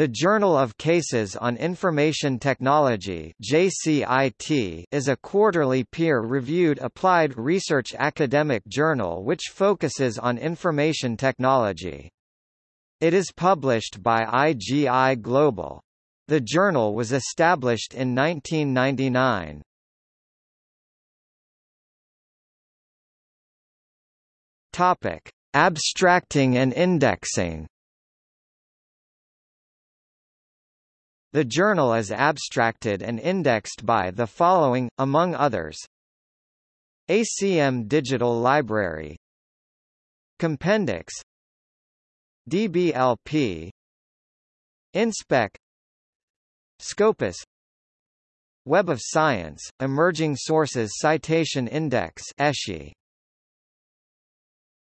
The Journal of Cases on Information Technology JCIT is a quarterly peer-reviewed applied research academic journal which focuses on information technology. It is published by IGI Global. The journal was established in 1999. Topic: Abstracting and indexing. The journal is abstracted and indexed by the following, among others. ACM Digital Library. Compendex. DBLP InSpec. Scopus. Web of Science, Emerging Sources Citation Index ESCI